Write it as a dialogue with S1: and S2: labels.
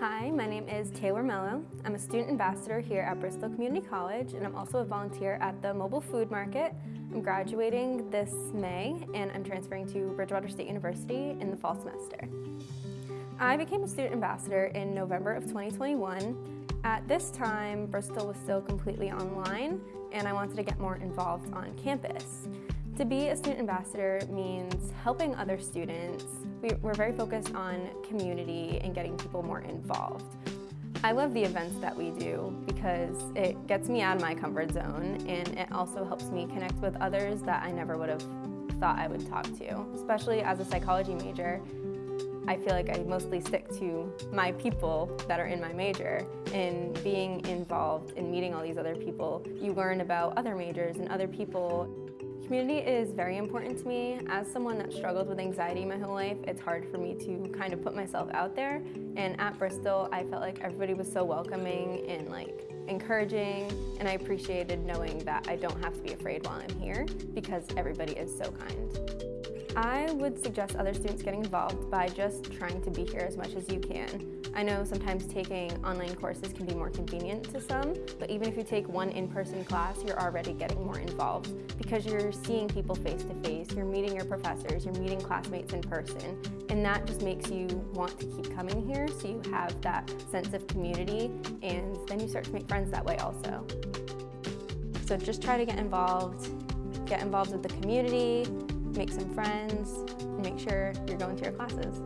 S1: Hi, my name is Taylor Mello. I'm a student ambassador here at Bristol Community College and I'm also a volunteer at the Mobile Food Market. I'm graduating this May and I'm transferring to Bridgewater State University in the fall semester. I became a student ambassador in November of 2021. At this time, Bristol was still completely online and I wanted to get more involved on campus. To be a student ambassador means helping other students. We, are very focused on community and getting people more involved. I love the events that we do because it gets me out of my comfort zone and it also helps me connect with others that I never would have thought I would talk to. Especially as a psychology major, I feel like I mostly stick to my people that are in my major and being involved in meeting all these other people. You learn about other majors and other people Community is very important to me. As someone that struggled with anxiety my whole life, it's hard for me to kind of put myself out there. And at Bristol, I felt like everybody was so welcoming and like encouraging, and I appreciated knowing that I don't have to be afraid while I'm here because everybody is so kind. I would suggest other students getting involved by just trying to be here as much as you can. I know sometimes taking online courses can be more convenient to some, but even if you take one in-person class, you're already getting more involved because you're seeing people face to face, you're meeting your professors, you're meeting classmates in person, and that just makes you want to keep coming here so you have that sense of community and then you start to make friends that way also. So just try to get involved, get involved with the community, make some friends, and make sure you're going to your classes.